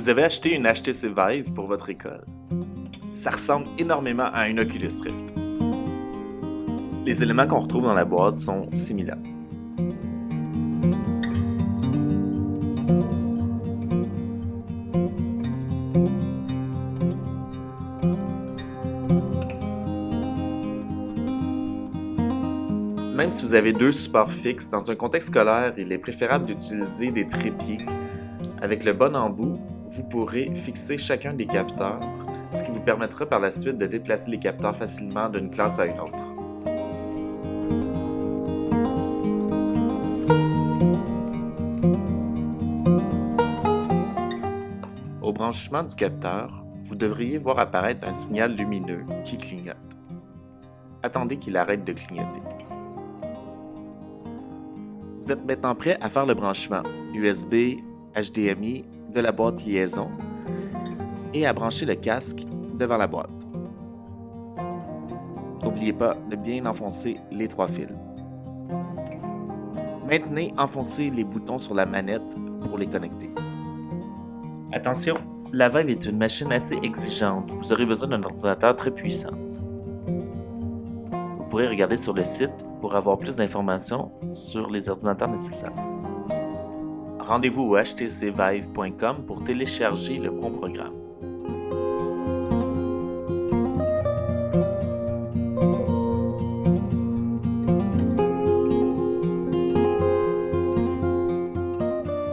Vous avez acheté une HTC Vive pour votre école. Ça ressemble énormément à un Oculus Rift. Les éléments qu'on retrouve dans la boîte sont similaires. Même si vous avez deux supports fixes, dans un contexte scolaire, il est préférable d'utiliser des trépieds. Avec le bon embout, vous pourrez fixer chacun des capteurs, ce qui vous permettra par la suite de déplacer les capteurs facilement d'une classe à une autre. Au branchement du capteur, vous devriez voir apparaître un signal lumineux qui clignote. Attendez qu'il arrête de clignoter. Vous êtes maintenant prêt à faire le branchement USB, HDMI de la boîte liaison et à brancher le casque devant la boîte. N'oubliez pas de bien enfoncer les trois fils. Maintenez enfoncez les boutons sur la manette pour les connecter. Attention, la Vive est une machine assez exigeante. Vous aurez besoin d'un ordinateur très puissant. Vous pourrez regarder sur le site pour avoir plus d'informations sur les ordinateurs nécessaires. Rendez-vous au htcvive.com pour télécharger le bon programme.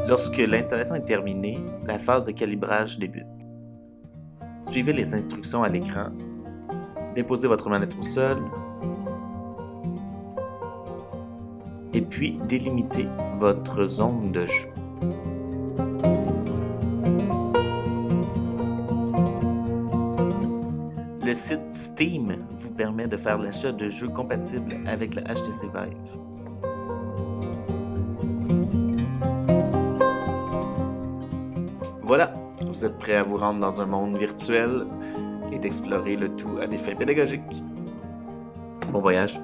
Lorsque l'installation est terminée, la phase de calibrage débute. Suivez les instructions à l'écran. Déposez votre manette au sol, et puis délimitez votre zone de jeu. Le site Steam vous permet de faire l'achat de jeux compatibles avec la HTC Vive. Voilà, vous êtes prêt à vous rendre dans un monde virtuel et d'explorer le tout à des fins pédagogiques. Bon voyage!